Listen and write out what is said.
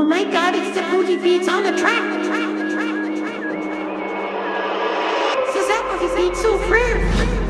Oh my god, it's the Booty Beats on the track. Ça, Booty Beats so frère.